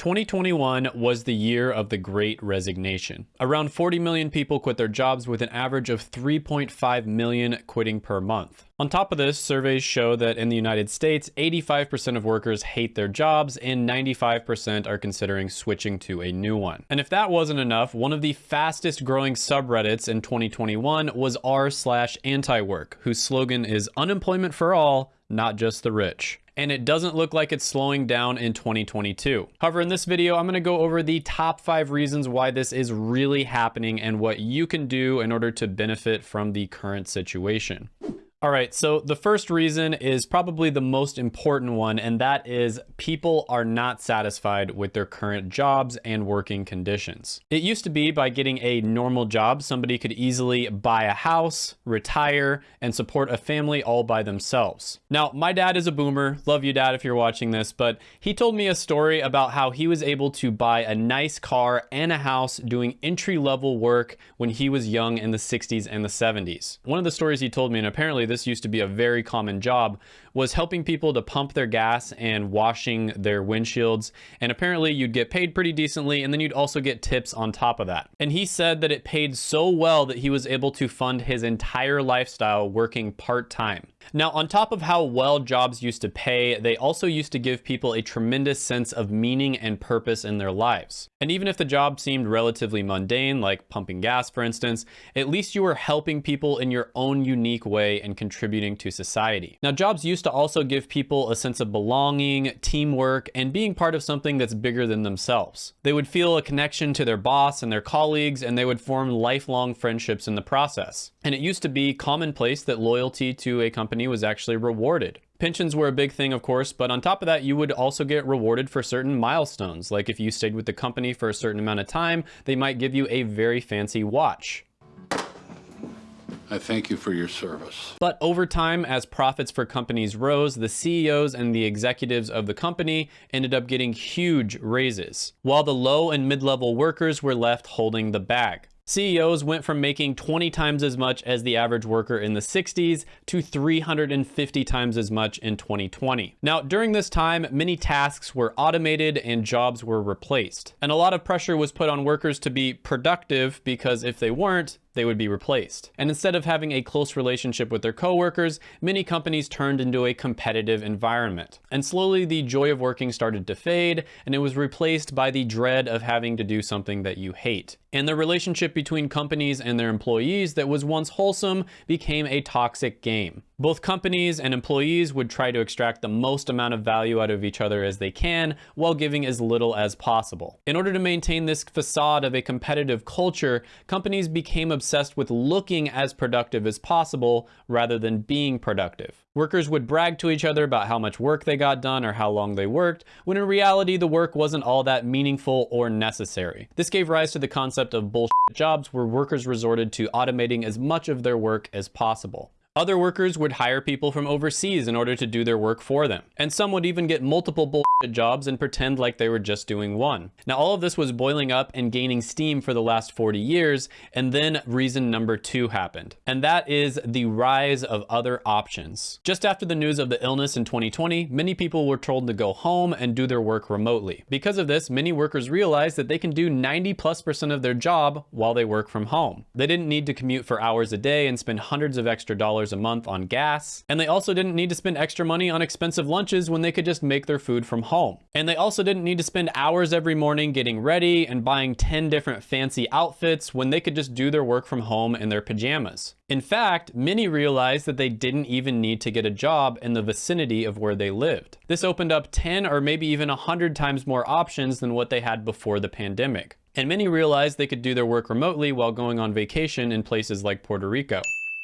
2021 was the year of the great resignation. Around 40 million people quit their jobs with an average of 3.5 million quitting per month. On top of this, surveys show that in the United States, 85% of workers hate their jobs and 95% are considering switching to a new one. And if that wasn't enough, one of the fastest growing subreddits in 2021 was r slash anti-work, whose slogan is unemployment for all, not just the rich and it doesn't look like it's slowing down in 2022. However, in this video, I'm gonna go over the top five reasons why this is really happening and what you can do in order to benefit from the current situation. All right, so the first reason is probably the most important one, and that is people are not satisfied with their current jobs and working conditions. It used to be by getting a normal job, somebody could easily buy a house, retire, and support a family all by themselves. Now, my dad is a boomer. Love you, dad, if you're watching this, but he told me a story about how he was able to buy a nice car and a house doing entry level work when he was young in the 60s and the 70s. One of the stories he told me, and apparently this used to be a very common job, was helping people to pump their gas and washing their windshields. And apparently you'd get paid pretty decently and then you'd also get tips on top of that. And he said that it paid so well that he was able to fund his entire lifestyle working part-time. Now, on top of how well jobs used to pay, they also used to give people a tremendous sense of meaning and purpose in their lives. And even if the job seemed relatively mundane, like pumping gas, for instance, at least you were helping people in your own unique way and contributing to society. Now, jobs used to also give people a sense of belonging, teamwork, and being part of something that's bigger than themselves. They would feel a connection to their boss and their colleagues, and they would form lifelong friendships in the process. And it used to be commonplace that loyalty to a company was actually rewarded. Pensions were a big thing, of course, but on top of that, you would also get rewarded for certain milestones. Like if you stayed with the company for a certain amount of time, they might give you a very fancy watch. I thank you for your service. But over time, as profits for companies rose, the CEOs and the executives of the company ended up getting huge raises, while the low and mid-level workers were left holding the bag. CEOs went from making 20 times as much as the average worker in the 60s to 350 times as much in 2020. Now, during this time, many tasks were automated and jobs were replaced. And a lot of pressure was put on workers to be productive because if they weren't, they would be replaced. And instead of having a close relationship with their coworkers, many companies turned into a competitive environment. And slowly the joy of working started to fade, and it was replaced by the dread of having to do something that you hate. And the relationship between companies and their employees that was once wholesome became a toxic game. Both companies and employees would try to extract the most amount of value out of each other as they can while giving as little as possible. In order to maintain this facade of a competitive culture, companies became obsessed with looking as productive as possible rather than being productive. Workers would brag to each other about how much work they got done or how long they worked, when in reality the work wasn't all that meaningful or necessary. This gave rise to the concept of bullshit jobs where workers resorted to automating as much of their work as possible. Other workers would hire people from overseas in order to do their work for them. And some would even get multiple bullshit jobs and pretend like they were just doing one. Now, all of this was boiling up and gaining steam for the last 40 years. And then reason number two happened. And that is the rise of other options. Just after the news of the illness in 2020, many people were told to go home and do their work remotely. Because of this, many workers realized that they can do 90 plus percent of their job while they work from home. They didn't need to commute for hours a day and spend hundreds of extra dollars a month on gas. And they also didn't need to spend extra money on expensive lunches when they could just make their food from home. And they also didn't need to spend hours every morning getting ready and buying 10 different fancy outfits when they could just do their work from home in their pajamas. In fact, many realized that they didn't even need to get a job in the vicinity of where they lived. This opened up 10 or maybe even 100 times more options than what they had before the pandemic. And many realized they could do their work remotely while going on vacation in places like Puerto Rico.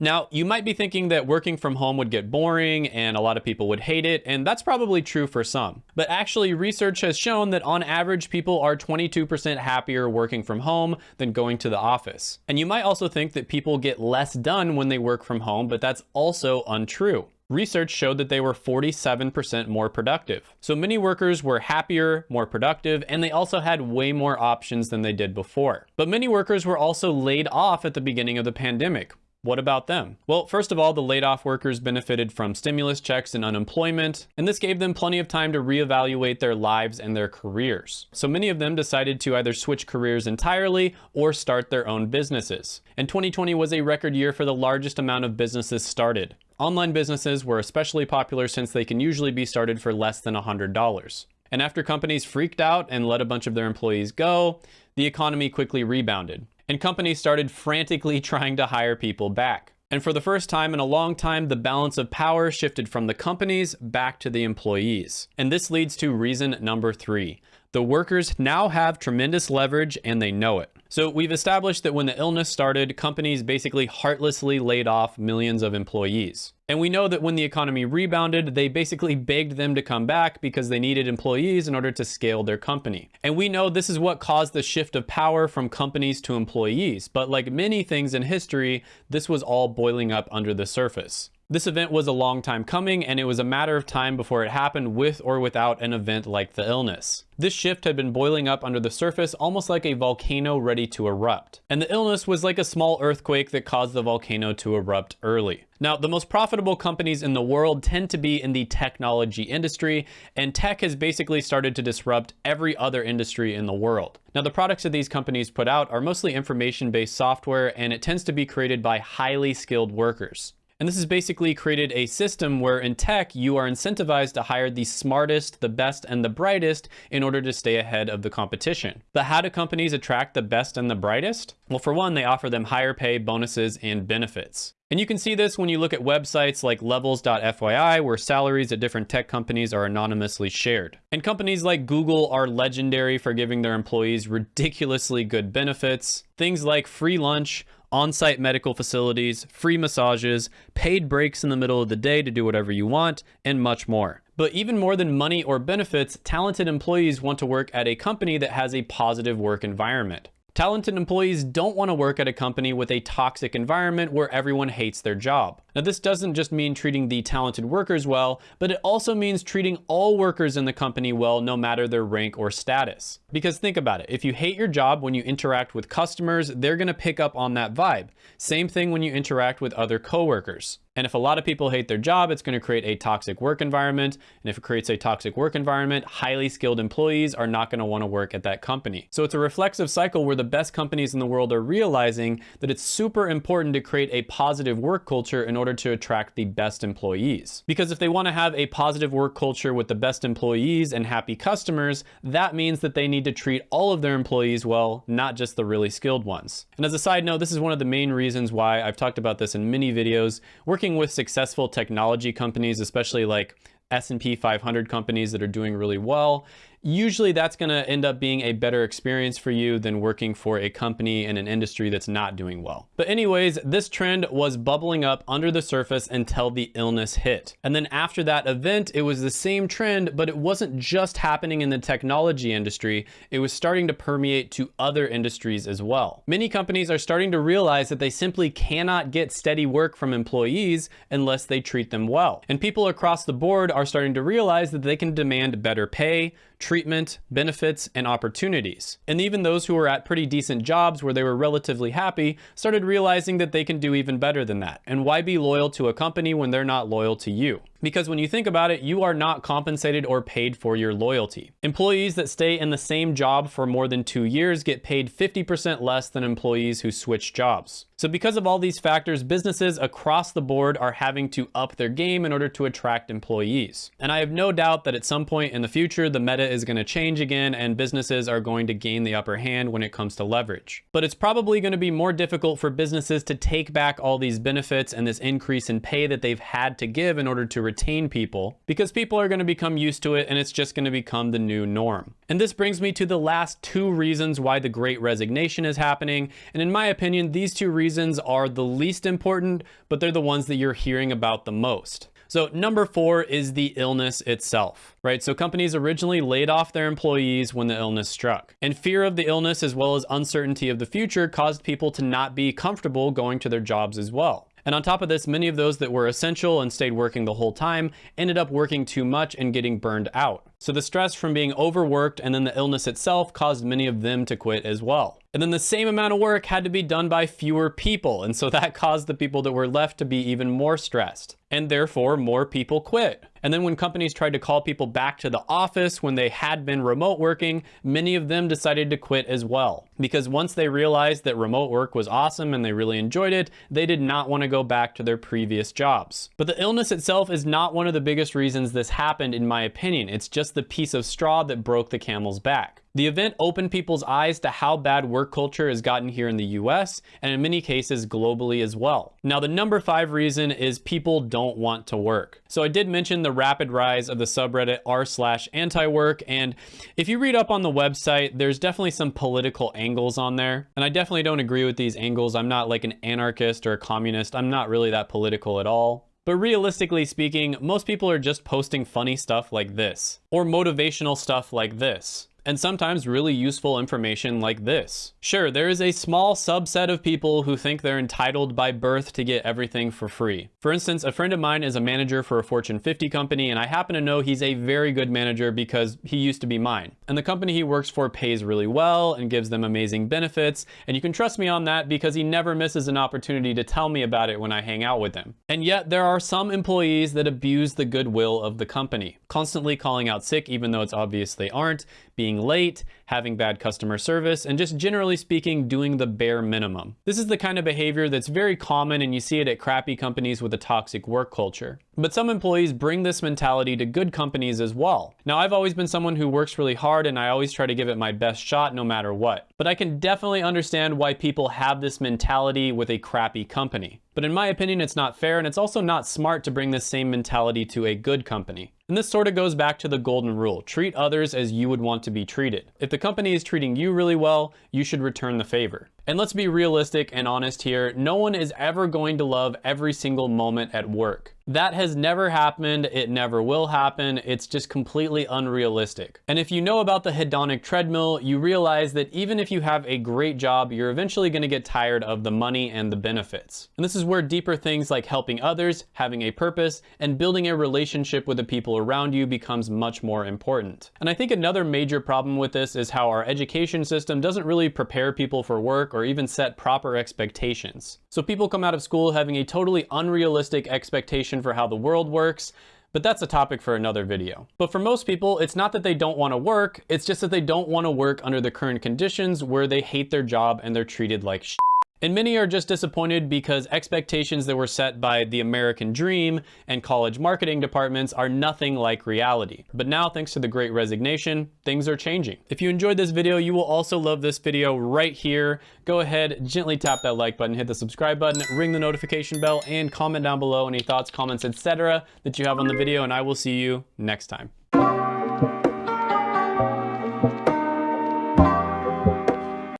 Now, you might be thinking that working from home would get boring and a lot of people would hate it, and that's probably true for some. But actually, research has shown that on average, people are 22% happier working from home than going to the office. And you might also think that people get less done when they work from home, but that's also untrue. Research showed that they were 47% more productive. So many workers were happier, more productive, and they also had way more options than they did before. But many workers were also laid off at the beginning of the pandemic, What about them? Well, first of all, the laid off workers benefited from stimulus checks and unemployment, and this gave them plenty of time to reevaluate their lives and their careers. So many of them decided to either switch careers entirely or start their own businesses. And 2020 was a record year for the largest amount of businesses started. Online businesses were especially popular since they can usually be started for less than $100. And after companies freaked out and let a bunch of their employees go, the economy quickly rebounded and companies started frantically trying to hire people back. And for the first time in a long time, the balance of power shifted from the companies back to the employees. And this leads to reason number three. The workers now have tremendous leverage and they know it. So we've established that when the illness started, companies basically heartlessly laid off millions of employees. And we know that when the economy rebounded, they basically begged them to come back because they needed employees in order to scale their company. And we know this is what caused the shift of power from companies to employees. But like many things in history, this was all boiling up under the surface. This event was a long time coming and it was a matter of time before it happened with or without an event like the illness. This shift had been boiling up under the surface almost like a volcano ready to erupt. And the illness was like a small earthquake that caused the volcano to erupt early. Now, the most profitable companies in the world tend to be in the technology industry, and tech has basically started to disrupt every other industry in the world. Now, the products that these companies put out are mostly information-based software, and it tends to be created by highly skilled workers. And this has basically created a system where in tech, you are incentivized to hire the smartest, the best, and the brightest in order to stay ahead of the competition. But how do companies attract the best and the brightest? Well, for one, they offer them higher pay, bonuses, and benefits. And you can see this when you look at websites like levels.fyi, where salaries at different tech companies are anonymously shared. And companies like Google are legendary for giving their employees ridiculously good benefits. Things like free lunch, on-site medical facilities, free massages, paid breaks in the middle of the day to do whatever you want, and much more. But even more than money or benefits, talented employees want to work at a company that has a positive work environment. Talented employees don't want to work at a company with a toxic environment where everyone hates their job. Now, this doesn't just mean treating the talented workers well, but it also means treating all workers in the company well, no matter their rank or status. Because think about it, if you hate your job when you interact with customers, they're gonna pick up on that vibe. Same thing when you interact with other coworkers. And if a lot of people hate their job, it's going to create a toxic work environment. And if it creates a toxic work environment, highly skilled employees are not going to want to work at that company. So it's a reflexive cycle where the best companies in the world are realizing that it's super important to create a positive work culture in order to attract the best employees. Because if they want to have a positive work culture with the best employees and happy customers, that means that they need to treat all of their employees well, not just the really skilled ones. And as a side note, this is one of the main reasons why I've talked about this in many videos. Working working with successful technology companies, especially like S&P 500 companies that are doing really well, usually that's going to end up being a better experience for you than working for a company in an industry that's not doing well. But anyways, this trend was bubbling up under the surface until the illness hit. And then after that event, it was the same trend, but it wasn't just happening in the technology industry. It was starting to permeate to other industries as well. Many companies are starting to realize that they simply cannot get steady work from employees unless they treat them well. And people across the board are starting to realize that they can demand better pay, treatment, benefits, and opportunities. And even those who were at pretty decent jobs where they were relatively happy started realizing that they can do even better than that. And why be loyal to a company when they're not loyal to you? Because when you think about it, you are not compensated or paid for your loyalty. Employees that stay in the same job for more than two years get paid 50% less than employees who switch jobs. So because of all these factors, businesses across the board are having to up their game in order to attract employees. And I have no doubt that at some point in the future, the meta is gonna change again and businesses are going to gain the upper hand when it comes to leverage. But it's probably gonna be more difficult for businesses to take back all these benefits and this increase in pay that they've had to give in order to retain people because people are going to become used to it and it's just going to become the new norm. And this brings me to the last two reasons why the great resignation is happening. And in my opinion, these two reasons are the least important, but they're the ones that you're hearing about the most. So number four is the illness itself, right? So companies originally laid off their employees when the illness struck. And fear of the illness as well as uncertainty of the future caused people to not be comfortable going to their jobs as well. And on top of this, many of those that were essential and stayed working the whole time ended up working too much and getting burned out. So the stress from being overworked and then the illness itself caused many of them to quit as well. And then the same amount of work had to be done by fewer people. And so that caused the people that were left to be even more stressed. And therefore, more people quit. And then when companies tried to call people back to the office when they had been remote working, many of them decided to quit as well. Because once they realized that remote work was awesome and they really enjoyed it, they did not want to go back to their previous jobs. But the illness itself is not one of the biggest reasons this happened, in my opinion. It's just the piece of straw that broke the camel's back. The event opened people's eyes to how bad work culture has gotten here in the US and in many cases globally as well. Now the number five reason is people don't want to work. So I did mention the rapid rise of the subreddit r slash anti-work and if you read up on the website there's definitely some political angles on there and I definitely don't agree with these angles. I'm not like an anarchist or a communist. I'm not really that political at all. But realistically speaking, most people are just posting funny stuff like this, or motivational stuff like this and sometimes really useful information like this. Sure, there is a small subset of people who think they're entitled by birth to get everything for free. For instance, a friend of mine is a manager for a Fortune 50 company, and I happen to know he's a very good manager because he used to be mine. And the company he works for pays really well and gives them amazing benefits, and you can trust me on that because he never misses an opportunity to tell me about it when I hang out with him. And yet, there are some employees that abuse the goodwill of the company, constantly calling out sick even though it's obvious they aren't, being late, having bad customer service, and just generally speaking, doing the bare minimum. This is the kind of behavior that's very common and you see it at crappy companies with a toxic work culture. But some employees bring this mentality to good companies as well. Now, I've always been someone who works really hard and I always try to give it my best shot no matter what. But I can definitely understand why people have this mentality with a crappy company. But in my opinion, it's not fair and it's also not smart to bring this same mentality to a good company. And this sort of goes back to the golden rule. Treat others as you would want to be treated. If the company is treating you really well, you should return the favor. And let's be realistic and honest here. No one is ever going to love every single moment at work. That has never happened. It never will happen. It's just completely unrealistic. And if you know about the hedonic treadmill, you realize that even if you have a great job, you're eventually going to get tired of the money and the benefits. And this is where deeper things like helping others, having a purpose, and building a relationship with the people around you becomes much more important. And I think another major problem with this is how our education system doesn't really prepare people for work or even set proper expectations. So people come out of school having a totally unrealistic expectation for how the world works, but that's a topic for another video. But for most people, it's not that they don't want to work, it's just that they don't want to work under the current conditions where they hate their job and they're treated like shit. And many are just disappointed because expectations that were set by the American dream and college marketing departments are nothing like reality. But now, thanks to the great resignation, things are changing. If you enjoyed this video, you will also love this video right here. Go ahead, gently tap that like button, hit the subscribe button, ring the notification bell, and comment down below any thoughts, comments, etc. that you have on the video, and I will see you next time.